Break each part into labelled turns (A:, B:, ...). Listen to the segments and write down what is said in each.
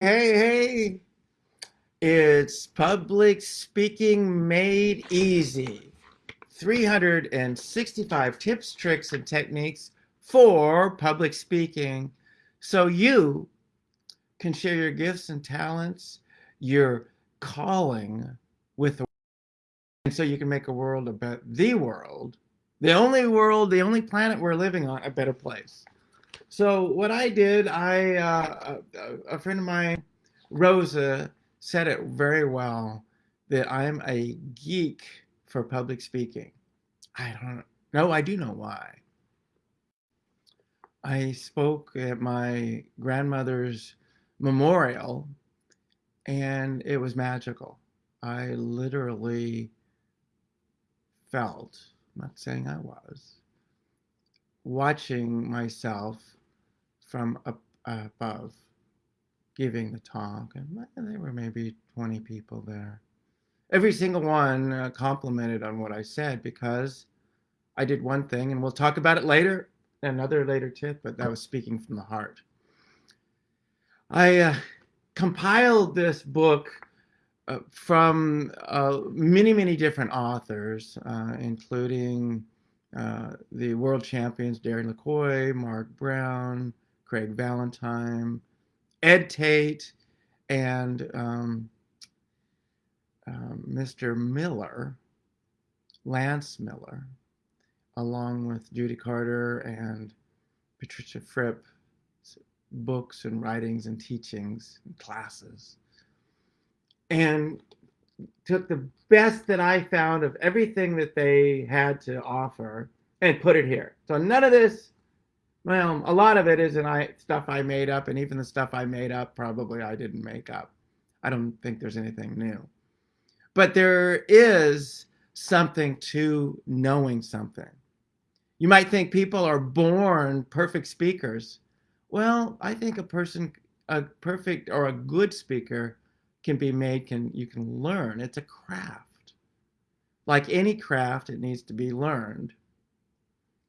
A: Hey, hey, it's public speaking made easy. 365 tips, tricks, and techniques for public speaking so you can share your gifts and talents, your calling with the world, and so you can make a world about the world, the only world, the only planet we're living on, a better place. So what I did, I uh, a, a friend of mine, Rosa, said it very well that I'm a geek for public speaking. I don't know. I do know why. I spoke at my grandmother's memorial and it was magical. I literally felt, I'm not saying I was, watching myself from up, above giving the talk, and there were maybe 20 people there. Every single one uh, complimented on what I said because I did one thing, and we'll talk about it later, another later tip, but that was speaking from the heart. I uh, compiled this book uh, from uh, many, many different authors, uh, including uh, the world champions Darren LaCroix, Mark Brown, Craig Valentine, Ed Tate, and um, um, Mr. Miller, Lance Miller, along with Judy Carter and Patricia Fripp, books and writings and teachings and classes. And took the best that I found of everything that they had to offer and put it here. So none of this well, a lot of it isn't I stuff I made up, and even the stuff I made up probably I didn't make up. I don't think there's anything new. But there is something to knowing something. You might think people are born perfect speakers. Well, I think a person, a perfect or a good speaker can be made, can you can learn. It's a craft. Like any craft, it needs to be learned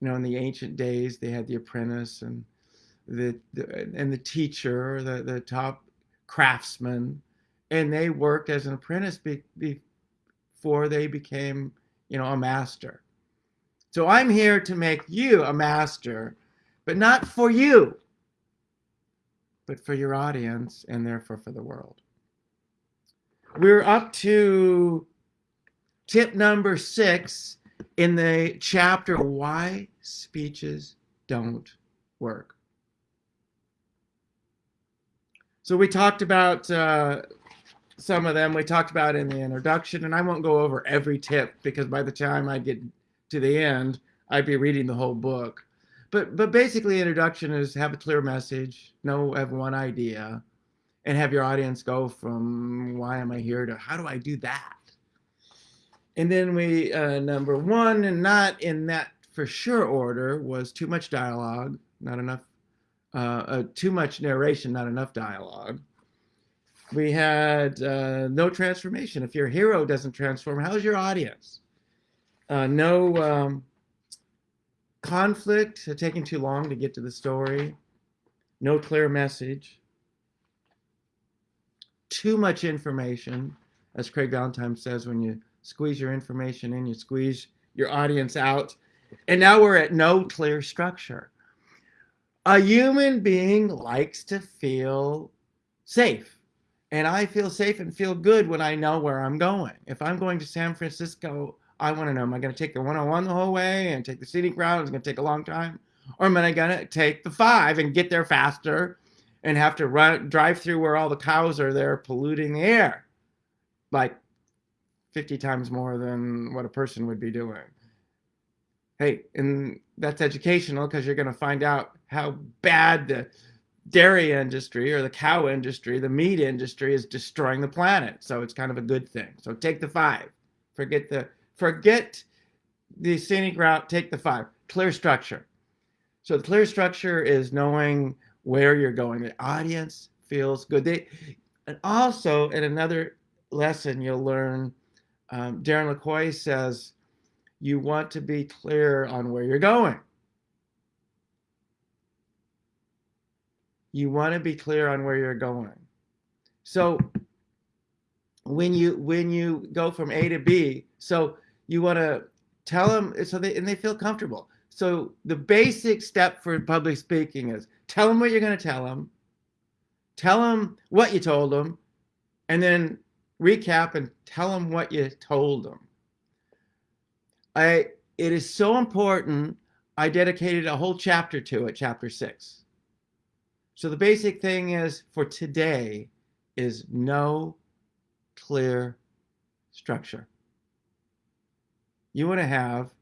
A: you know, in the ancient days, they had the apprentice and the, the and the teacher, the the top craftsman, and they worked as an apprentice be, before they became, you know, a master. So I'm here to make you a master, but not for you, but for your audience and therefore for the world. We're up to tip number six in the chapter Why Speeches Don't Work. So we talked about uh, some of them. We talked about in the introduction, and I won't go over every tip because by the time I get to the end, I'd be reading the whole book. But but basically, introduction is have a clear message, know have one idea, and have your audience go from why am I here to how do I do that. And then we, uh, number one, and not in that for sure order, was too much dialogue, not enough, uh, uh, too much narration, not enough dialogue. We had uh, no transformation. If your hero doesn't transform, how's your audience? Uh, no um, conflict, uh, taking too long to get to the story. No clear message. Too much information, as Craig Valentine says, when you squeeze your information in, you squeeze your audience out. And now we're at no clear structure. A human being likes to feel safe. And I feel safe and feel good when I know where I'm going. If I'm going to San Francisco, I want to know, am I going to take the 101 the whole way and take the scenic route? It's going to take a long time. Or am I going to take the five and get there faster and have to run, drive through where all the cows are there polluting the air? Like 50 times more than what a person would be doing. Hey, and that's educational because you're going to find out how bad the dairy industry or the cow industry, the meat industry is destroying the planet. So it's kind of a good thing. So take the five. Forget the forget the scenic route, take the five. Clear structure. So the clear structure is knowing where you're going. The audience feels good. They and also in another lesson you'll learn um, Darren LaCroix says, you want to be clear on where you're going. You want to be clear on where you're going. So when you when you go from A to B, so you want to tell them so they and they feel comfortable. So the basic step for public speaking is tell them what you're going to tell them, tell them what you told them, and then recap and tell them what you told them. I it is so important. I dedicated a whole chapter to it, chapter six. So the basic thing is for today is no clear structure. You want to have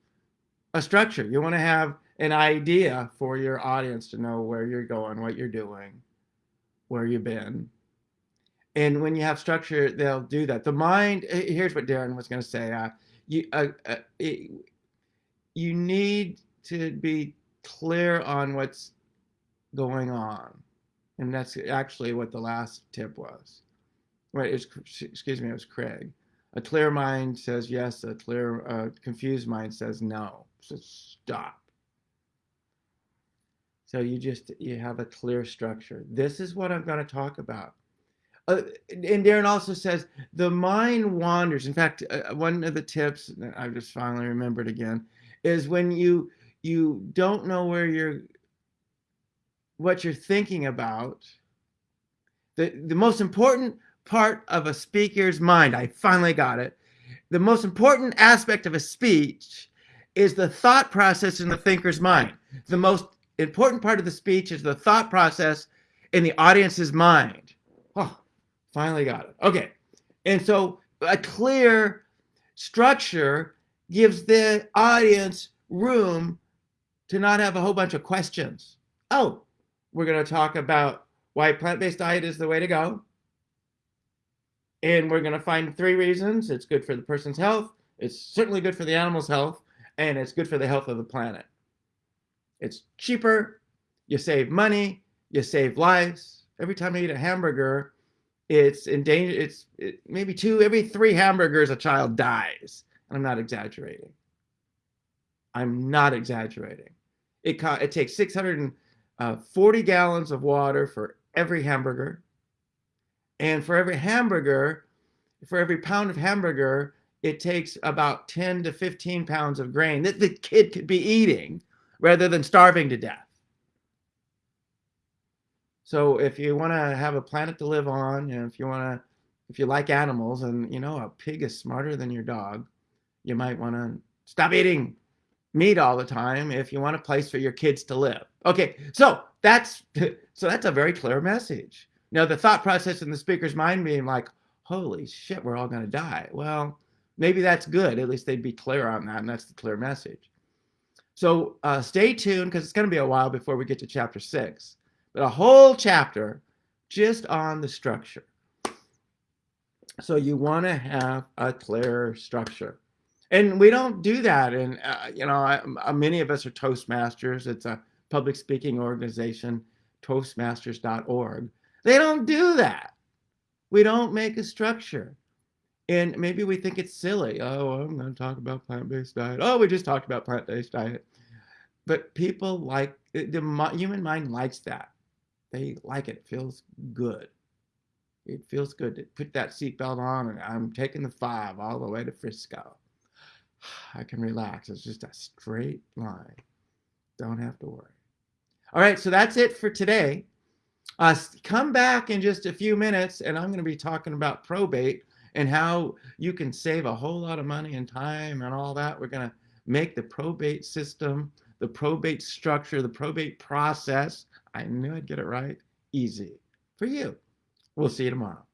A: a structure. You want to have an idea for your audience to know where you're going, what you're doing, where you've been. And when you have structure, they'll do that. The mind, here's what Darren was going to say. Uh, you, uh, uh, it, you need to be clear on what's going on. And that's actually what the last tip was. Right, was, excuse me, it was Craig. A clear mind says yes, a clear, uh, confused mind says no. So stop. So you just, you have a clear structure. This is what I'm going to talk about. Uh, and Darren also says the mind wanders. In fact, uh, one of the tips I just finally remembered again is when you you don't know where you're what you're thinking about. The the most important part of a speaker's mind, I finally got it. The most important aspect of a speech is the thought process in the thinker's mind. The most important part of the speech is the thought process in the audience's mind. Finally got it. Okay. And so a clear structure gives the audience room to not have a whole bunch of questions. Oh, we're going to talk about why plant-based diet is the way to go. And we're going to find three reasons. It's good for the person's health. It's certainly good for the animal's health. And it's good for the health of the planet. It's cheaper. You save money. You save lives. Every time you eat a hamburger, it's in danger. It's it, maybe two, every three hamburgers, a child dies. And I'm not exaggerating. I'm not exaggerating. It, it takes 640 uh, gallons of water for every hamburger. And for every hamburger, for every pound of hamburger, it takes about 10 to 15 pounds of grain that the kid could be eating rather than starving to death. So if you want to have a planet to live on, and if you want to, if you like animals, and you know a pig is smarter than your dog, you might want to stop eating meat all the time if you want a place for your kids to live. Okay, so that's so that's a very clear message. Now the thought process in the speaker's mind being like, "Holy shit, we're all going to die." Well, maybe that's good. At least they'd be clear on that, and that's the clear message. So uh, stay tuned because it's going to be a while before we get to chapter six but a whole chapter just on the structure. So you want to have a clear structure. And we don't do that. And, uh, you know, I, uh, many of us are Toastmasters. It's a public speaking organization, toastmasters.org. They don't do that. We don't make a structure. And maybe we think it's silly. Oh, I'm going to talk about plant-based diet. Oh, we just talked about plant-based diet. But people like, the human mind likes that. They like it. It feels good. It feels good to put that seatbelt on and I'm taking the five all the way to Frisco. I can relax. It's just a straight line. Don't have to worry. All right, so that's it for today. Uh, come back in just a few minutes and I'm going to be talking about probate and how you can save a whole lot of money and time and all that. We're going to make the probate system, the probate structure, the probate process I knew I'd get it right. Easy for you. We'll see you tomorrow.